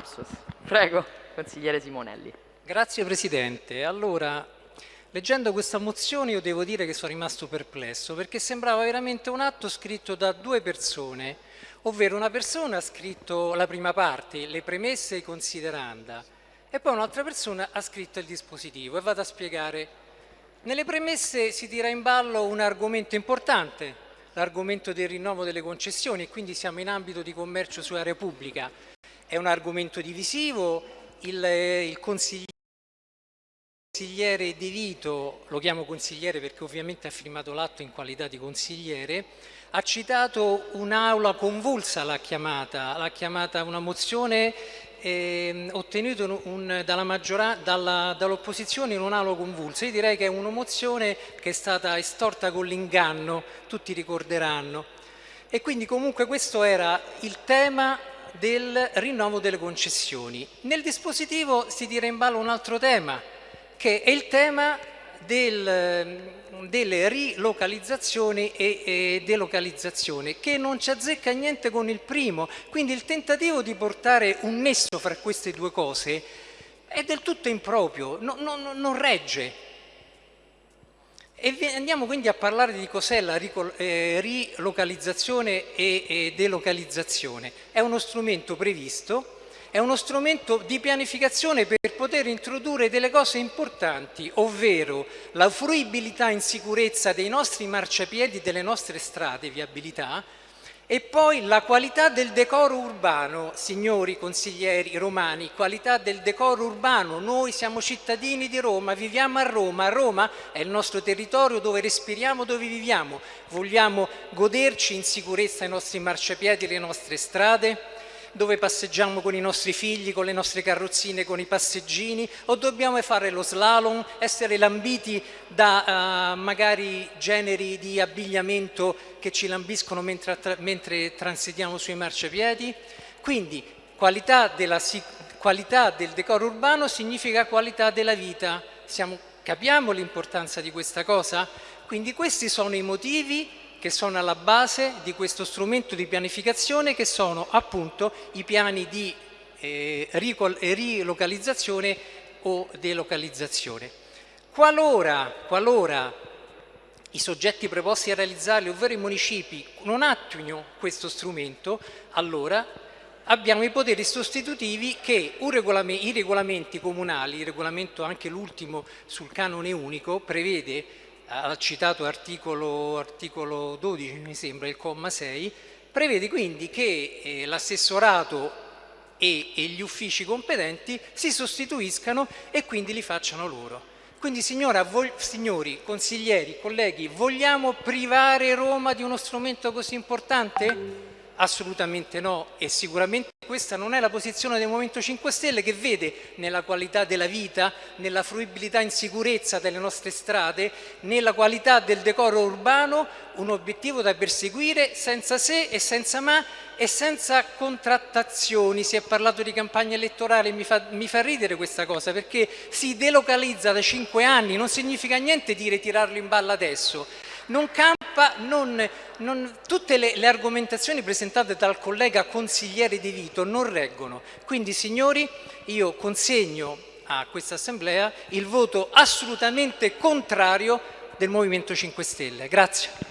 lapsus. Prego, consigliere Simonelli. Grazie Presidente. Allora, leggendo questa mozione io devo dire che sono rimasto perplesso perché sembrava veramente un atto scritto da due persone, ovvero una persona ha scritto la prima parte, le premesse e i consideranda, e poi un'altra persona ha scritto il dispositivo e vado a spiegare. Nelle premesse si tira in ballo un argomento importante, l'argomento del rinnovo delle concessioni e quindi siamo in ambito di commercio su area pubblica. È un argomento divisivo, il, il consigliere De Vito, lo chiamo consigliere perché ovviamente ha firmato l'atto in qualità di consigliere, ha citato un'aula convulsa, l'ha chiamata, l'ha chiamata una mozione eh, ottenuta dall'opposizione dall dall in un'aula convulsa. Io direi che è una mozione che è stata estorta con l'inganno, tutti ricorderanno. E quindi comunque questo era il tema del rinnovo delle concessioni. Nel dispositivo si tira in ballo un altro tema, che è il tema del, delle rilocalizzazioni e, e delocalizzazione, che non ci azzecca niente con il primo. Quindi il tentativo di portare un nesso fra queste due cose è del tutto improprio, no, no, non regge. E andiamo quindi a parlare di cos'è la eh, rilocalizzazione e delocalizzazione. È uno strumento previsto è uno strumento di pianificazione per poter introdurre delle cose importanti, ovvero la fruibilità in sicurezza dei nostri marciapiedi, delle nostre strade, viabilità, e poi la qualità del decoro urbano, signori consiglieri romani, qualità del decoro urbano. Noi siamo cittadini di Roma, viviamo a Roma, Roma è il nostro territorio dove respiriamo, dove viviamo. Vogliamo goderci in sicurezza i nostri marciapiedi, le nostre strade? Dove passeggiamo con i nostri figli, con le nostre carrozzine, con i passeggini o dobbiamo fare lo slalom, essere lambiti da uh, magari generi di abbigliamento che ci lambiscono mentre, mentre transitiamo sui marciapiedi? Quindi qualità, della, qualità del decoro urbano significa qualità della vita. Siamo, capiamo l'importanza di questa cosa? Quindi questi sono i motivi che sono alla base di questo strumento di pianificazione che sono appunto i piani di eh, rilocalizzazione o delocalizzazione. Qualora, qualora i soggetti preposti a realizzarli, ovvero i municipi, non attuino questo strumento, allora abbiamo i poteri sostitutivi che regolamento, i regolamenti comunali, il regolamento anche l'ultimo sul canone unico, prevede al citato articolo, articolo 12, mi sembra, il comma 6, prevede quindi che eh, l'assessorato e, e, gli uffici competenti si sostituiscano e quindi li facciano loro. Quindi signora, signori, consiglieri, colleghi, vogliamo privare Roma di uno strumento così importante? Assolutamente no e sicuramente questa non è la posizione del Movimento 5 Stelle che vede nella qualità della vita, nella fruibilità in sicurezza delle nostre strade, nella qualità del decoro urbano un obiettivo da perseguire senza se e senza ma e senza contrattazioni. Si è parlato di campagna elettorale, mi fa, mi fa ridere questa cosa perché si delocalizza da cinque anni, non significa niente dire tirarlo in balla adesso non non, non, tutte le, le, argomentazioni presentate dal collega consigliere De Vito non reggono. Quindi signori io consegno a questa assemblea il voto assolutamente contrario del Movimento 5 Stelle. Grazie.